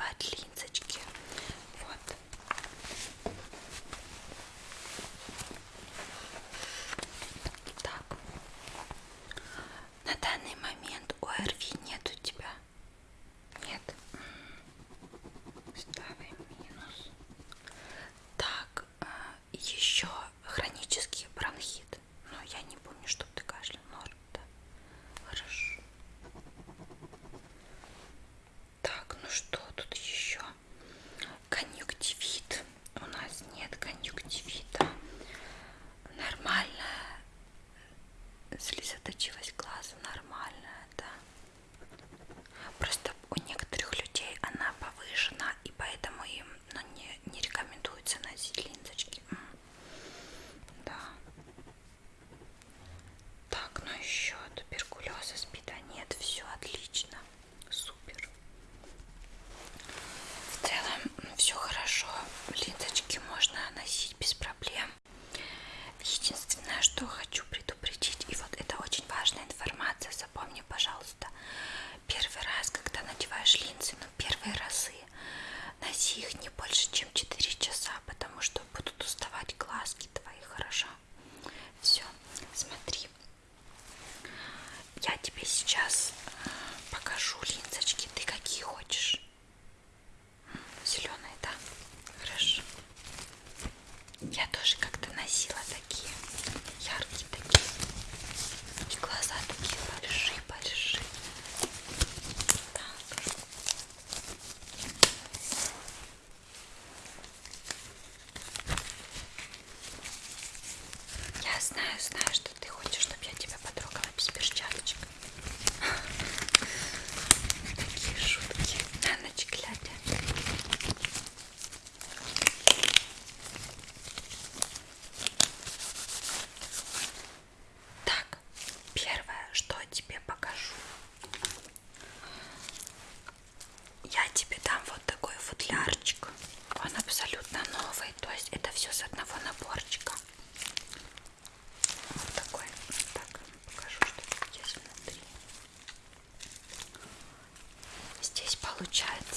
надевать линзочки. Знаю, знаю, что apologize.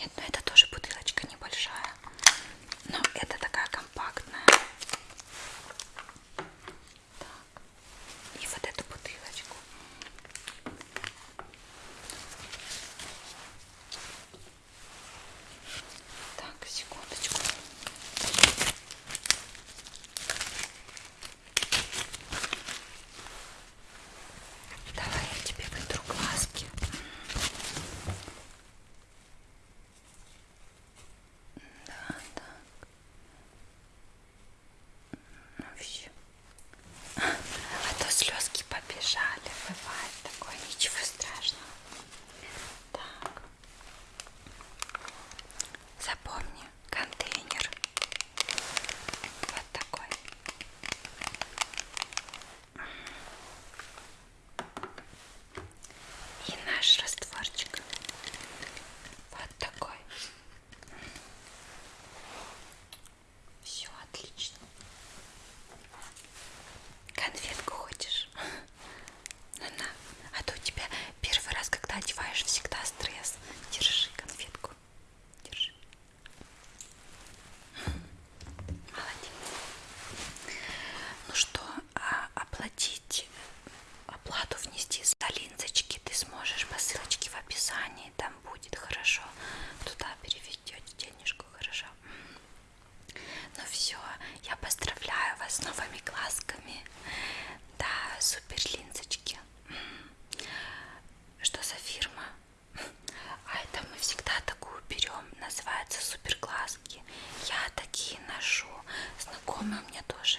Yetmedi. дома мне тоже.